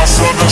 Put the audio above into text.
passando a